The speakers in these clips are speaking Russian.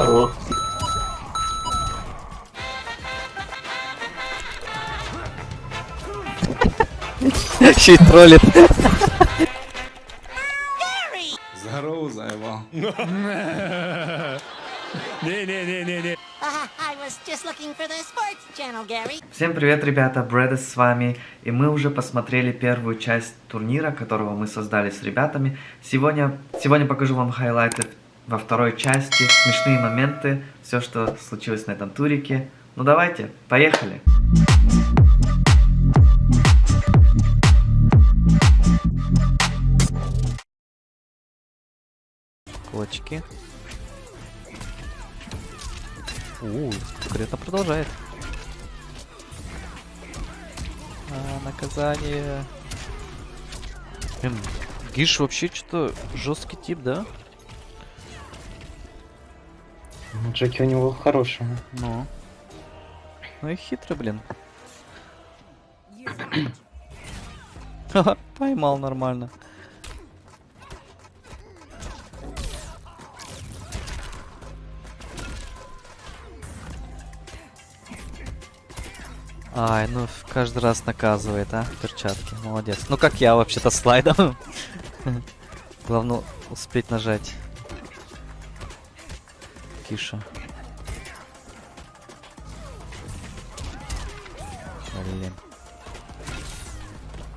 Хорош. Еще и троллит. Здорово, заебал. Gary. Всем привет, ребята, Брэдес с вами, и мы уже посмотрели первую часть турнира, которого мы создали с ребятами. Сегодня, сегодня покажу вам хайлайты во второй части, смешные моменты, все, что случилось на этом турике. Ну давайте, поехали! Кочки. У, конкретно продолжает. А, наказание. Блин, Гиш вообще что-то жесткий тип, да? Ну, Джеки у него хороший. Ну. Ну и хитрый, блин. Поймал нормально. Ай, ну каждый раз наказывает, а, перчатки. Молодец. Ну как я вообще-то слайдом. Главное успеть нажать. Киша. Блин.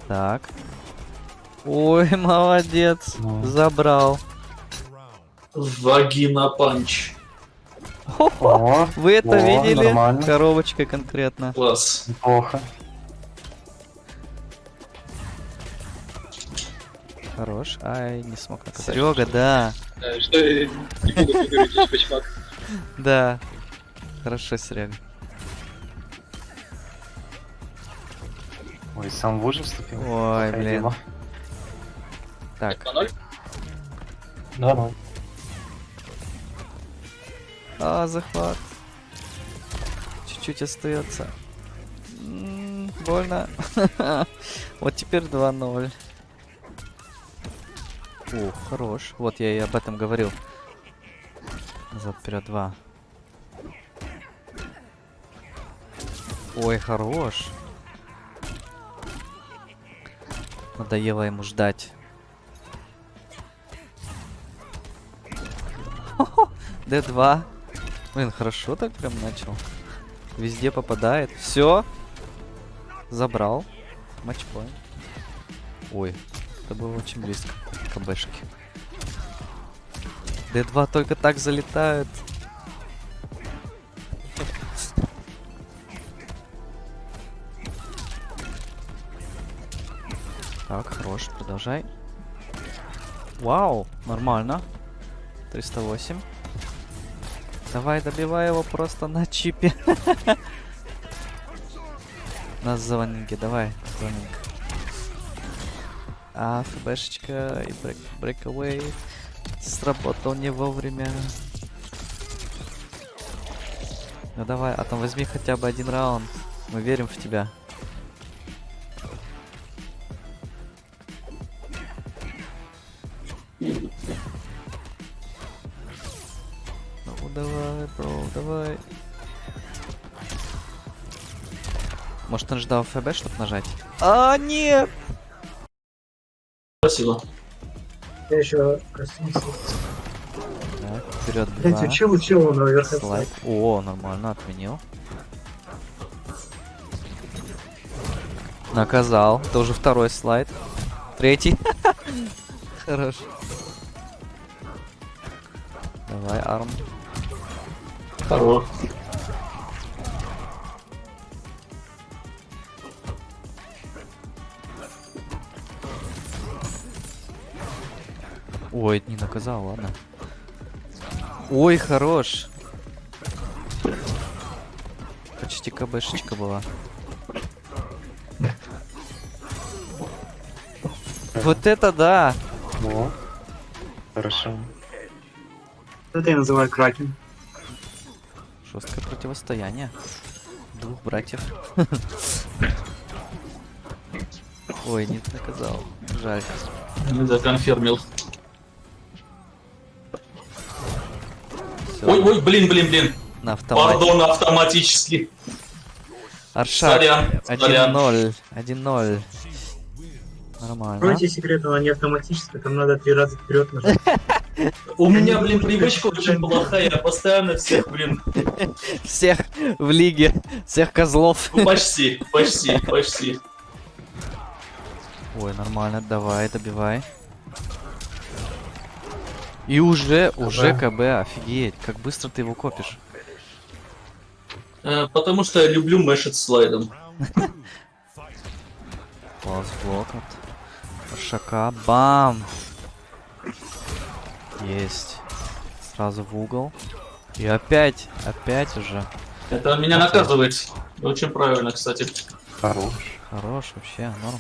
Так. Ой, молодец. Ну. Забрал. Вагина панч. Хо-хо. О, Вы это о, видели? нормально. Коробочка конкретно. Класс. Неплохо. Хорош. Ай, не смог наказать. Серега, да. Что я не буду говорить, почмак. Да. Хорошо, Серега. Ой, сам в ужас вступил. Ой, блин. Так. 2-0. Да, ну. А, захват. Чуть-чуть остается. М, Больно. Вот теперь 2-0. О, хорош. Вот я и об этом говорил. Назад вперед 2. Ой, хорош. Надоело ему ждать. Д2. Блин, хорошо так прям начал. Везде попадает. Все. Забрал. Матчпоинт. Ой, это было очень близко. КБшки. Д2 только так залетают. Так, хорош, продолжай. Вау, нормально. 308. Давай, добивай его просто на чипе. Нас звонинки, давай, звонинг. А, ФБшечка и брейк, брейкaway сработал не вовремя. Ну давай, а там возьми хотя бы один раунд. Мы верим в тебя. Ну давай, бро, давай. Может он ждал ФБ, чтобы нажать? А, нет! Спасибо. Я еще коснулся. Так, вперед Блять, два. учил, учил он наверх. Слайд. О, нормально, отменил. Наказал. Это уже второй слайд. Третий. Хорош. Давай, арм. Хорош. Ой, не наказал, ладно. Ой, хорош. Почти КБшечка была. Вот это да! О. Хорошо. Это я называю кракен. Жесткое противостояние. Двух братьев. Ой, не наказал. Жаль. Не Ой, ой, блин, блин, блин. на автомате. Пардон, автоматически. Аршак, Сорян, сорян. 1-0. 1-0. Нормально. Откройте секрет, она не автоматическая, там надо три раза вперед нажать. У меня, блин, привычка очень плохая. Я постоянно всех, блин, Всех в лиге, всех козлов. ну, почти, почти, почти. Ой, нормально, давай, добивай. И уже, уже КБ, офигеть, как быстро ты его копишь. Э, Потому что я люблю мэшить слайдом. Класс блок от Аршака, бам! Есть. Сразу в угол. И опять, опять уже. Это меня наказывает. Очень правильно, кстати. Хорош. Хорош, вообще, норм.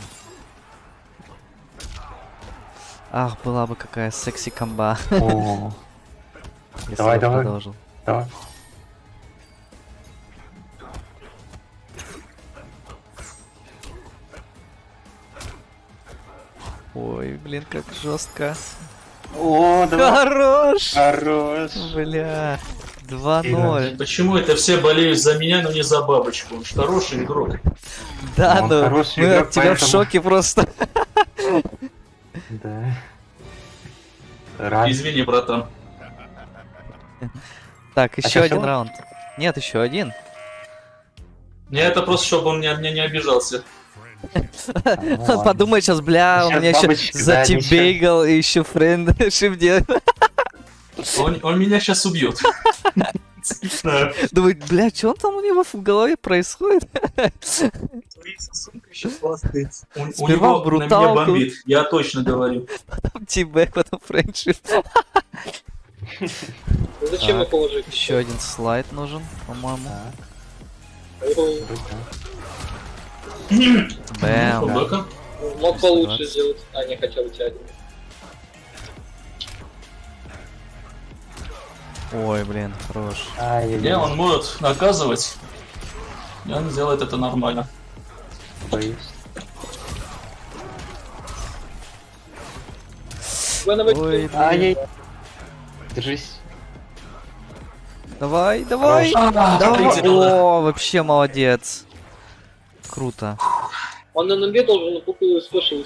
Ах, была бы какая секси комба. Давай, давай. продолжил. давай. Ой, блин, как жестко. О, давай. Хорош! Хорош. Бля. 2-0. Почему это все болеют за меня, но не за бабочку? Он же хороший игрок. Да, Он ну, хороший мы игрок, от тебя в шоке просто. Да. Рад. Извини, братан. Так, еще щас один всё? раунд. Нет, еще один. Не, это просто, чтобы он меня, меня не обижался. Ладно. Подумай сейчас, бля, он Щас меня еще да, затибейгал и еще френдшип делает. Он, он меня сейчас убьет. Думает, бля, что он там у него в голове происходит? Твои сосунка еще классные. У, него на меня бруталку. бомбит, я точно говорю. Потом тибэк, потом френдшип. Зачем Так. его положить? Еще один слайд нужен, по-моему. Бэм. Мог получше сделать. А, не хотел у тебя один. Ой, блин, хорош. Не, Ай-яй-яй. он может наказывать. И он делает это нормально. Боюсь. Ой. Ай-яй. Держись. Давай, давай. А, Давай. О, вообще молодец. Круто. Он на ноге должен букву спешил.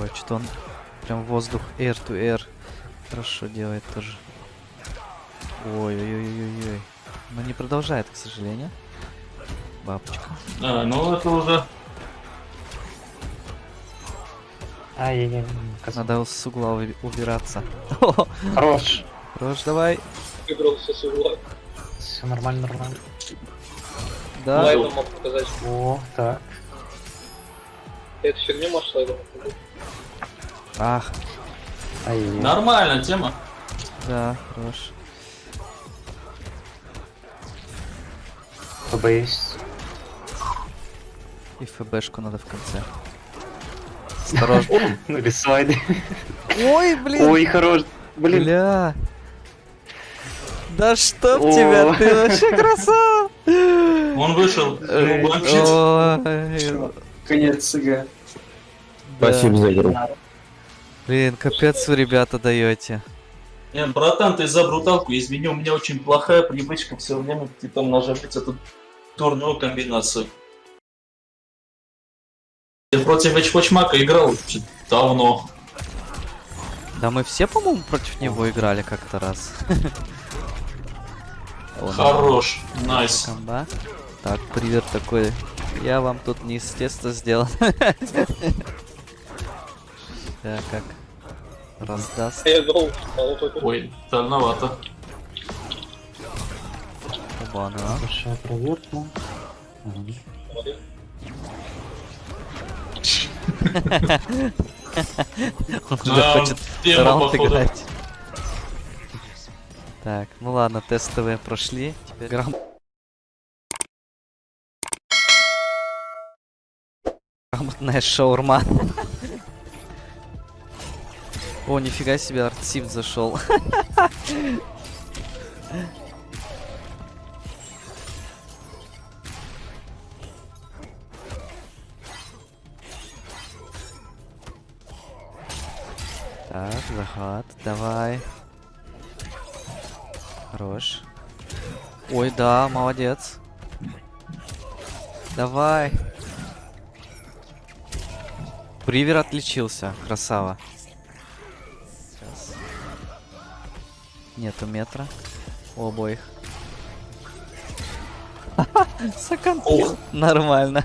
Ой, что-то он прям воздух air to air хорошо делает тоже. Ой-ой-ой-ой-ой. Но не продолжает, к сожалению. Бабочка. А, ну это уже... Ай-яй-яй. Надо с угла уби- убираться. Хорош. Хорош, давай. Выбрался с угла. Все нормально, нормально. Да. Слайдом мог показать. О, так. Ты эту фигню можешь слайдом показать? Ах, Ай-яй-яй. Нормальная тема. да, хорош. Побоюсь. И ФБшку надо в конце. Осторожно. Ну или слайды. Ой, блин. Ой, хорош. Блин. Бля. Да чтоб О. тебя, ты вообще красава! Он вышел, Конец СГ. да. за игру. Блин, капец вы, ребята, даете. Не, братан, ты за бруталку, извини, у меня очень плохая привычка все время типа нажимать эту турную комбинацию. Я против Эчпочмака играл давно. Да мы все, по-моему, против него играли как-то раз. Хорош, найс. Комба. Так, привет такой. Я вам тут неестественно сделал. Да, как раздаст. Я это Ой, дальновато. Оба-на. Большая проверка. Он уже хочет раунд играть. Так, ну ладно, тестовые прошли. Теперь грам... Грамотная шаурма. О, нифига себе, артсифт зашел. Так, захват, давай. Хорош. Ой, да, молодец. Давай. Привер отличился, красава. Нету метра. У обоих. Сакан. Ух. Нормально.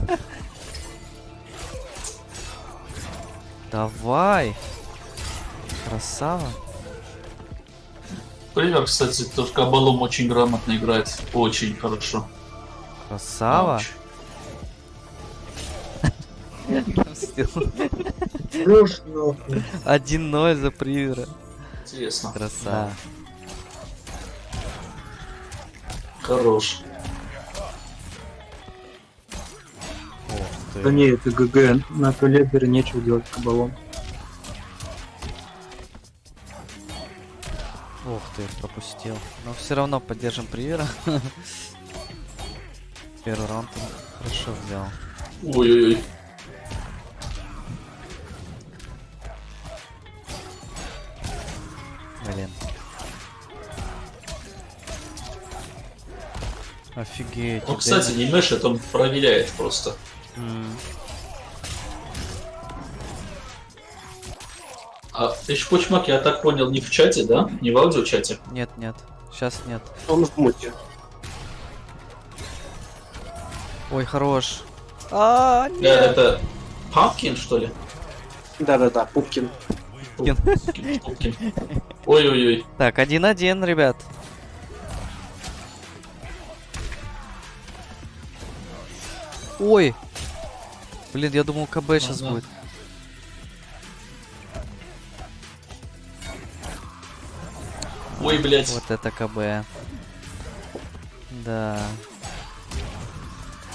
Давай. Красава. Привер, кстати, тоже кабалом очень грамотно играет. Очень хорошо. Красава. Ауч. Нахуй. 1-0 за привера. Интересно. Красава. Хорош. Да не, это ГГ. На туалет нечего делать кабалом. Ух ты, пропустил. Но все равно поддержим привера. Первый раунд хорошо взял. Ой-ой-ой. Офигеть. Ну, кстати, не мешает, он проверяет просто. М, А ты ж Почмак, я так понял, не в чате, да? Не в аудиочате? Нет, нет. Сейчас нет. Он в муте. Ой, хорош. А, Э, нет. это Памкин, что ли? Да-да-да, Пупкин. Пупкин. Пупкин, Пупкин. Ой-ой-ой. Так, один-один, ребят. Ой. Блин, я думал КБ сейчас будет. Ой, блядь. Вот это КБ. Да.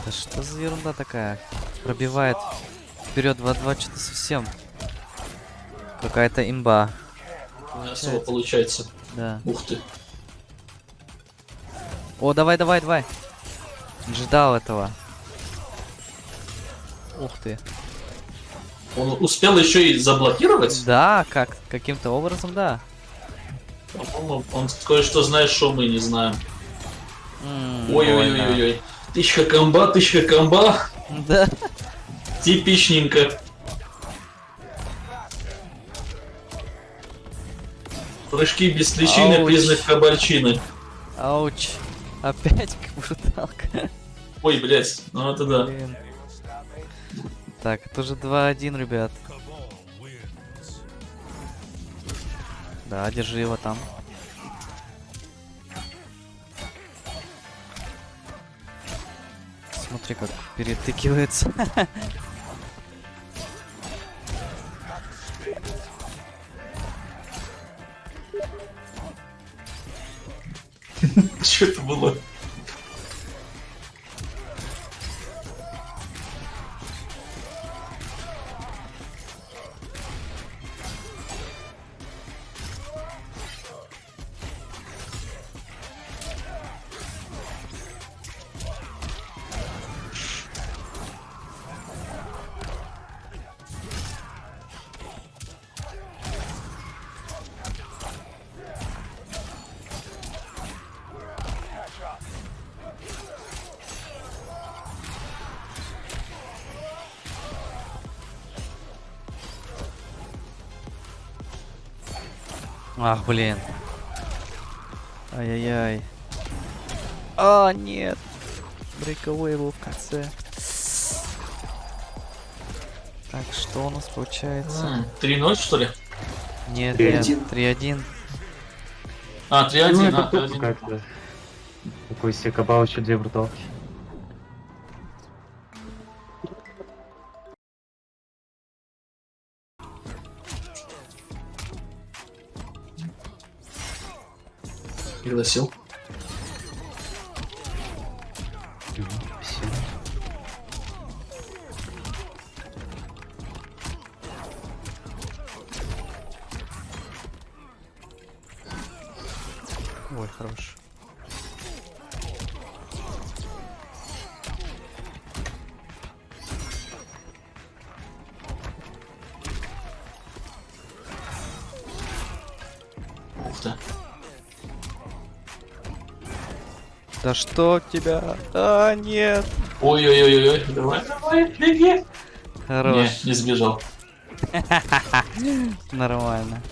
Да что за ерунда такая? Пробивает вперед 2-2 что-то совсем. Какая-то имба. Не особо получается. Да. Ух ты. О, давай, давай, давай. Ждал этого. Ух ты. Он успел еще и заблокировать? Да, как каким-то образом, да. По-моему, он кое-что знает, что мы не знаем. Ой-ой-ой-ой. Тысяча комба, тысяча комба. Да. Типичненько. Прыжки без личины, Ауч. признак кабальчины. Ауч. Опять бруталка. Ой, блядь, ну это да. Блин. Так, это уже 2-1, ребят. Да, держи его там. Смотри, как перетыкивается. Что это было? Ах, блин. Ай-яй-яй. А, нет. Брейковой был в конце. Так, что у нас получается? М, 3-0, что ли? Нет, 3-1. нет, 3-1. А, Ну, 3-1, это а, тут 3-1. какая-то. Такой себе кабал, еще две бруталки. ele Да что тебя? А, нет. Ой-ой-ой-ой, давай, давай, беги. Не, Хорош. не сбежал. Нормально.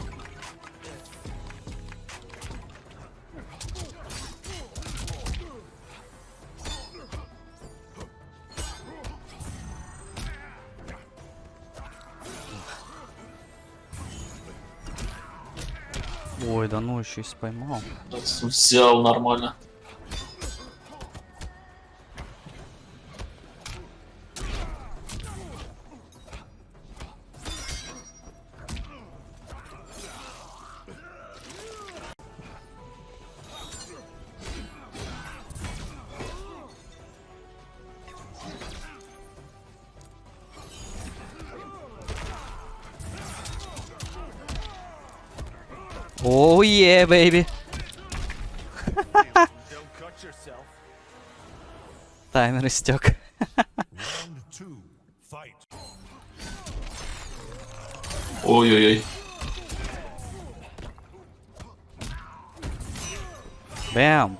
Ой, да ну еще и споймал. Взял нормально. Оу е, бэйби. Таймер истек. Ой-ой-ой. Бэм.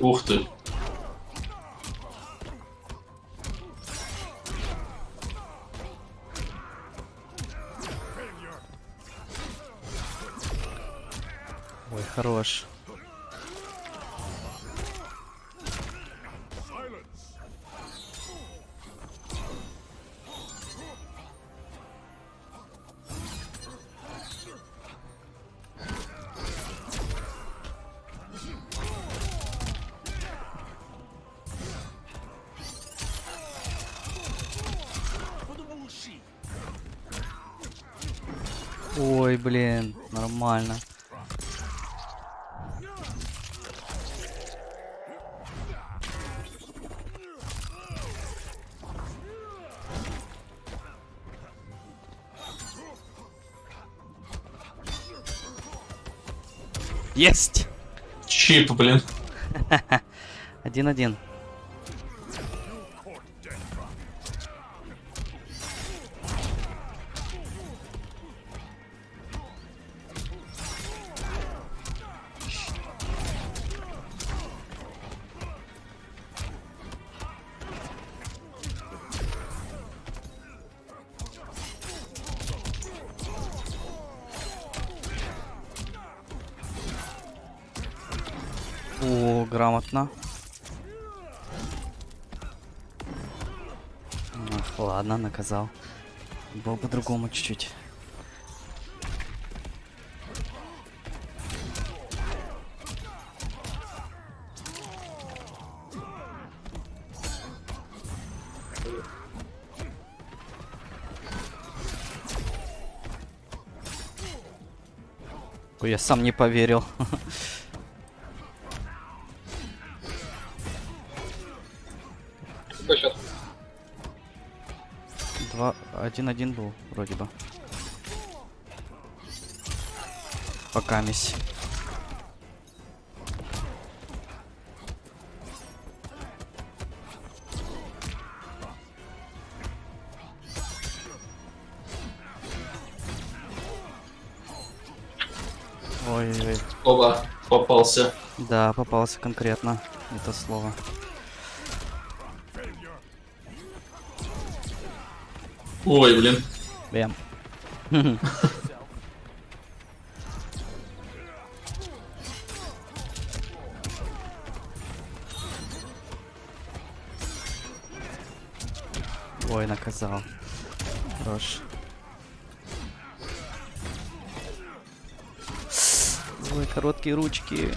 Ух ты. Хорош. Ой, блин, нормально. Есть! Чип, блин. Один-один. О, грамотно. Ах, ладно, наказал. Было по-другому чуть-чуть. Я сам не поверил. один-один был, вроде бы. Пока мись. Ой-ой-ой. Оба, попался. Да, попался конкретно это слово. Ой, блин. Бэм. Ой, наказал. Хорош. Ой, короткие ручки.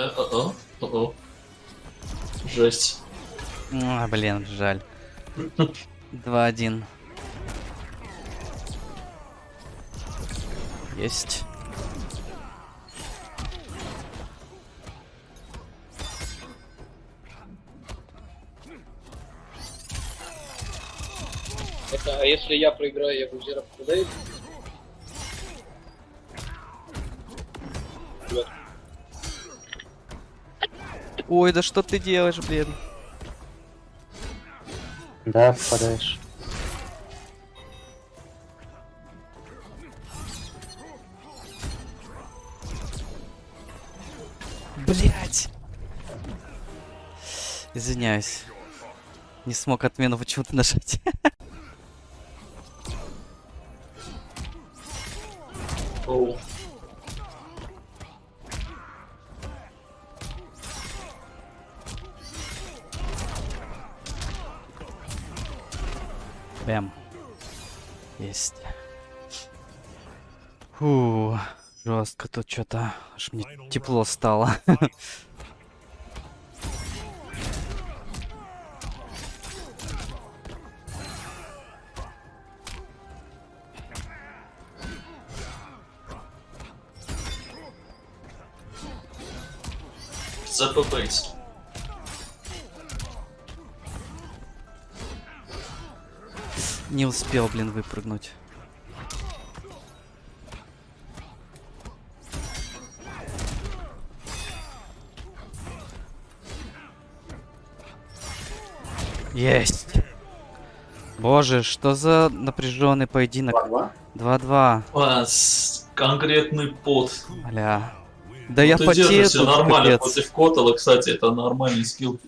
Э, о-о, о-о. Жесть. А, блин, жаль. 2-1. Есть. Это, а если я проиграю, я буду зеро Ой, да что ты делаешь, блин? Да, попадаешь. Блять. Извиняюсь. Не смог отмену почему-то нажать. Оу. Жестко тут что-то. Аж мне тепло стало. ЗПБейс. Не успел, блин, выпрыгнуть. Есть. Боже, что за напряженный поединок? 2-2. А, с- конкретный пот. Бля. Да я ты потею тут, нормально капец. против Котела, кстати, это нормальный скилл.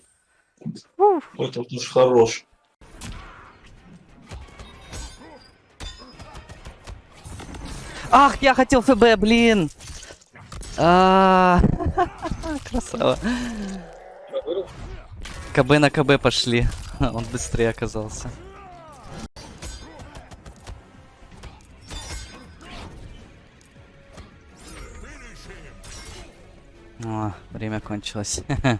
Котел уж хорош. Ах, я хотел ФБ, блин! А, Красава. Я вырыл. КБ на КБ пошли. Он быстрее оказался. О, время кончилось.